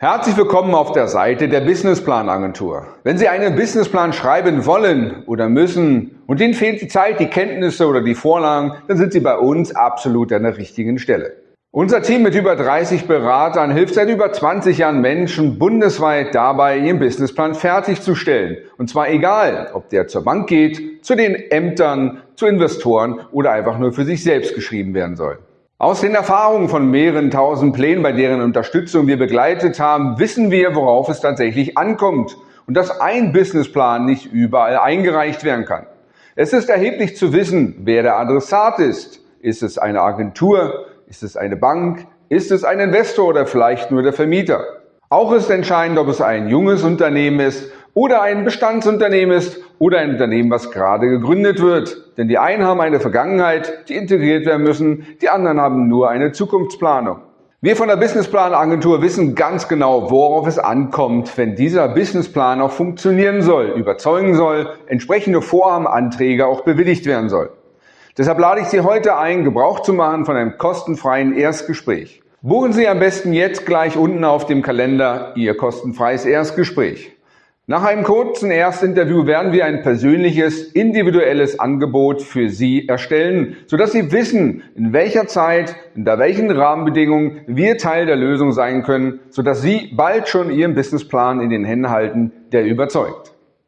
Herzlich willkommen auf der Seite der Businessplan Agentur. Wenn Sie einen Businessplan schreiben wollen oder müssen und Ihnen fehlt die Zeit, die Kenntnisse oder die Vorlagen, dann sind Sie bei uns absolut an der richtigen Stelle. Unser Team mit über 30 Beratern hilft seit über 20 Jahren Menschen bundesweit dabei, ihren Businessplan fertigzusellen. Und zwar egal, ob der zur Bank geht, zu den Ämtern, zu Investoren oder einfach nur für sich selbst geschrieben werden soll. Aus den Erfahrungen von mehreren tausend Plänen, bei deren Unterstützung wir begleitet haben, wissen wir, worauf es tatsächlich ankommt und dass ein Businessplan nicht überall eingereicht werden kann. Es ist erheblich zu wissen, wer der Adressat ist. Ist es eine Agentur? Ist es eine Bank? Ist es ein Investor oder vielleicht nur der Vermieter? Auch ist entscheidend, ob es ein junges Unternehmen ist oder ein Bestandsunternehmen ist oder ein Unternehmen, was gerade gegründet wird. Denn die einen haben eine Vergangenheit, die integriert werden müssen, die anderen haben nur eine Zukunftsplanung. Wir von der Businessplan Agentur wissen ganz genau, worauf es ankommt, wenn dieser Businessplan auch funktionieren soll, überzeugen soll, entsprechende Vorhabenanträge auch bewilligt werden soll. Deshalb lade ich Sie heute ein, Gebrauch zu machen von einem kostenfreien Erstgespräch. Buchen Sie am besten jetzt gleich unten auf dem Kalender Ihr kostenfreies Erstgespräch. Nach einem kurzen Erstinterview werden wir ein persönliches, individuelles Angebot für Sie erstellen, sodass Sie wissen, in welcher Zeit, unter welchen Rahmenbedingungen wir Teil der Lösung sein können, sodass Sie bald schon Ihren Businessplan in den Händen halten, der überzeugt.